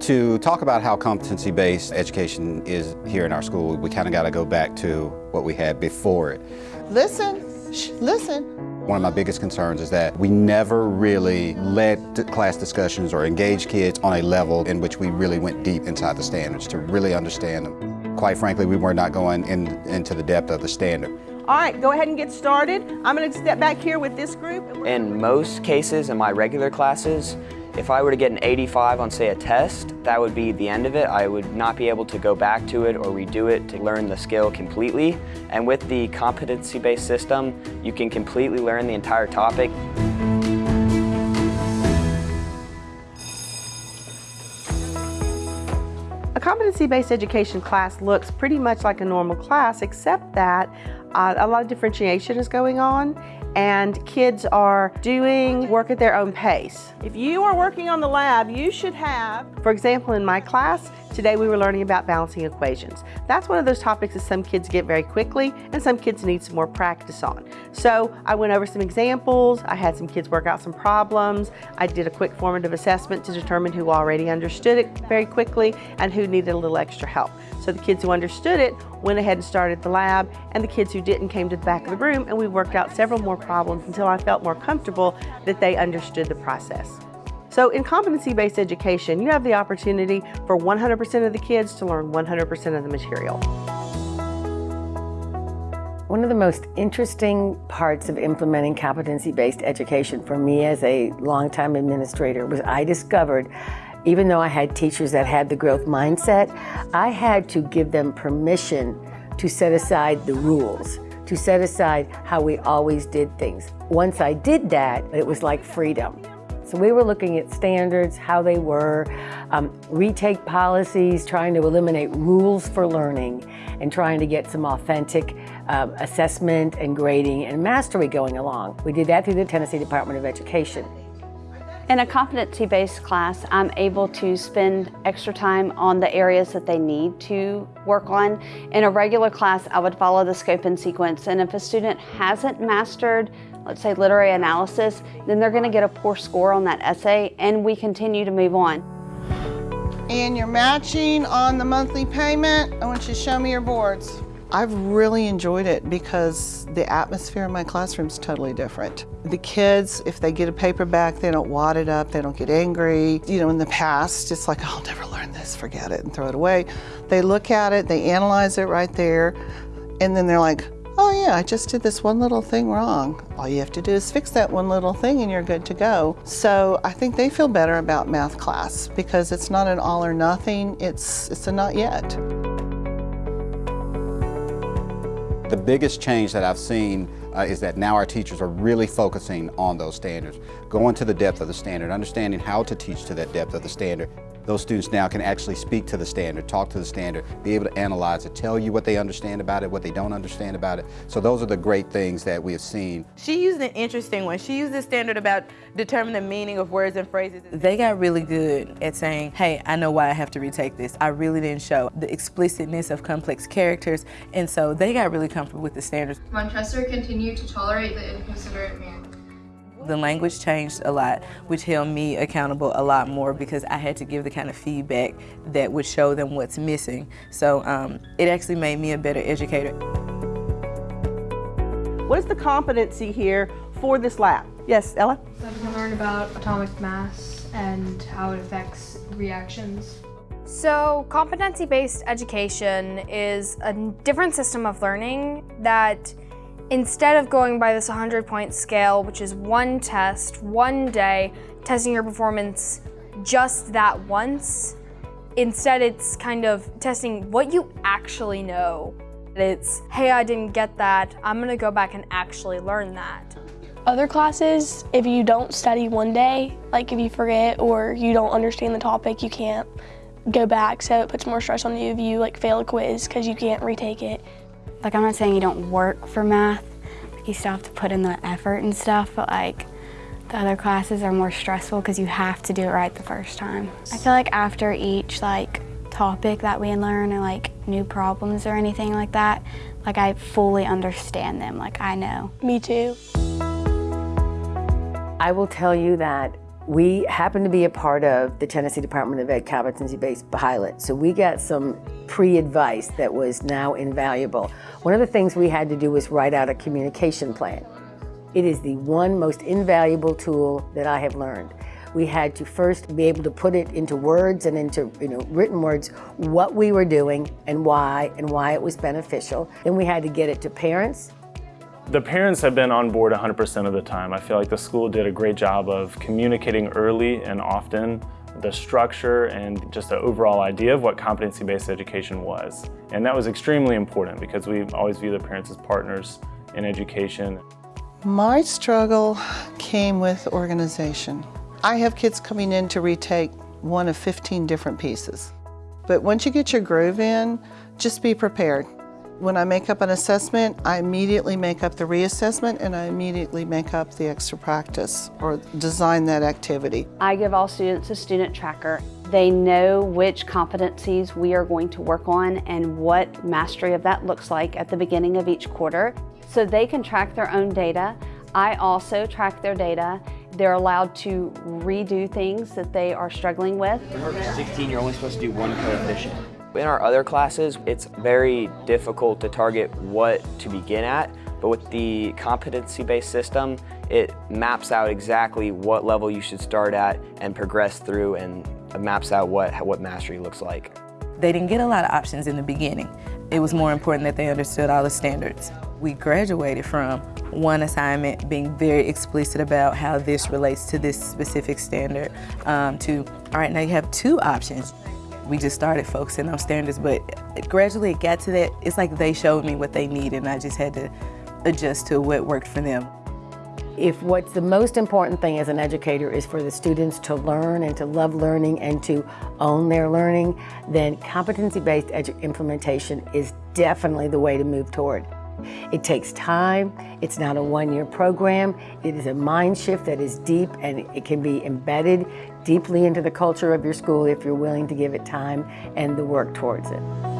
To talk about how competency-based education is here in our school, we kind of got to go back to what we had before it. Listen, Shh, listen. One of my biggest concerns is that we never really led class discussions or engaged kids on a level in which we really went deep inside the standards to really understand them. Quite frankly, we were not going in, into the depth of the standard. All right, go ahead and get started. I'm going to step back here with this group. In most cases in my regular classes, if I were to get an 85 on, say, a test, that would be the end of it. I would not be able to go back to it or redo it to learn the skill completely. And with the competency-based system, you can completely learn the entire topic. A competency-based education class looks pretty much like a normal class, except that uh, a lot of differentiation is going on and kids are doing work at their own pace. If you are working on the lab, you should have, for example, in my class, today we were learning about balancing equations. That's one of those topics that some kids get very quickly and some kids need some more practice on. So I went over some examples, I had some kids work out some problems, I did a quick formative assessment to determine who already understood it very quickly and who needed a little extra help. So the kids who understood it went ahead and started the lab, and the kids who didn't came to the back of the room, and we worked out several more problems until I felt more comfortable that they understood the process. So in competency-based education, you have the opportunity for 100% of the kids to learn 100% of the material. One of the most interesting parts of implementing competency-based education for me as a longtime administrator was I discovered even though I had teachers that had the growth mindset, I had to give them permission to set aside the rules, to set aside how we always did things. Once I did that, it was like freedom. So we were looking at standards, how they were, um, retake policies, trying to eliminate rules for learning, and trying to get some authentic um, assessment and grading and mastery going along. We did that through the Tennessee Department of Education. In a competency-based class, I'm able to spend extra time on the areas that they need to work on. In a regular class, I would follow the scope and sequence, and if a student hasn't mastered, let's say literary analysis, then they're gonna get a poor score on that essay, and we continue to move on. And you're matching on the monthly payment. I want you to show me your boards. I've really enjoyed it because the atmosphere in my classroom is totally different. The kids, if they get a paperback, they don't wad it up, they don't get angry. You know, in the past, it's like, I'll never learn this, forget it, and throw it away. They look at it, they analyze it right there, and then they're like, oh yeah, I just did this one little thing wrong. All you have to do is fix that one little thing and you're good to go. So I think they feel better about math class because it's not an all or nothing, it's, it's a not yet. The biggest change that I've seen uh, is that now our teachers are really focusing on those standards, going to the depth of the standard, understanding how to teach to that depth of the standard, those students now can actually speak to the standard, talk to the standard, be able to analyze it, tell you what they understand about it, what they don't understand about it. So those are the great things that we have seen. She used an interesting one. She used the standard about determining the meaning of words and phrases. They got really good at saying, hey, I know why I have to retake this. I really didn't show the explicitness of complex characters, and so they got really comfortable with the standards. Montresor continued to tolerate the inconsiderate man. The language changed a lot, which held me accountable a lot more because I had to give the kind of feedback that would show them what's missing. So um, it actually made me a better educator. What is the competency here for this lab? Yes, Ella? So I'm going to learn about atomic mass and how it affects reactions. So competency-based education is a different system of learning that Instead of going by this 100 point scale, which is one test, one day, testing your performance just that once, instead it's kind of testing what you actually know. It's, hey, I didn't get that, I'm gonna go back and actually learn that. Other classes, if you don't study one day, like if you forget or you don't understand the topic, you can't go back, so it puts more stress on you if you like fail a quiz because you can't retake it. Like I'm not saying you don't work for math, you still have to put in the effort and stuff, but like the other classes are more stressful because you have to do it right the first time. I feel like after each like topic that we learn or like new problems or anything like that, like I fully understand them, like I know. Me too. I will tell you that We happen to be a part of the Tennessee Department of Ed competency-based pilot, so we got some pre-advice that was now invaluable. One of the things we had to do was write out a communication plan. It is the one most invaluable tool that I have learned. We had to first be able to put it into words and into you know, written words what we were doing and why and why it was beneficial. Then we had to get it to parents the parents have been on board 100% of the time. I feel like the school did a great job of communicating early and often the structure and just the overall idea of what competency-based education was. And that was extremely important because we always view the parents as partners in education. My struggle came with organization. I have kids coming in to retake one of 15 different pieces. But once you get your groove in, just be prepared. When I make up an assessment, I immediately make up the reassessment and I immediately make up the extra practice or design that activity. I give all students a student tracker. They know which competencies we are going to work on and what mastery of that looks like at the beginning of each quarter. So they can track their own data. I also track their data. They're allowed to redo things that they are struggling with. For 16, you're only supposed to do one coefficient. In our other classes, it's very difficult to target what to begin at, but with the competency-based system, it maps out exactly what level you should start at and progress through and maps out what, what mastery looks like. They didn't get a lot of options in the beginning. It was more important that they understood all the standards. We graduated from one assignment being very explicit about how this relates to this specific standard um, to, all right, now you have two options we just started focusing on standards, but gradually it got to that, it's like they showed me what they needed and I just had to adjust to what worked for them. If what's the most important thing as an educator is for the students to learn and to love learning and to own their learning, then competency-based implementation is definitely the way to move toward. It takes time, it's not a one-year program, it is a mind shift that is deep and it can be embedded deeply into the culture of your school if you're willing to give it time and the work towards it.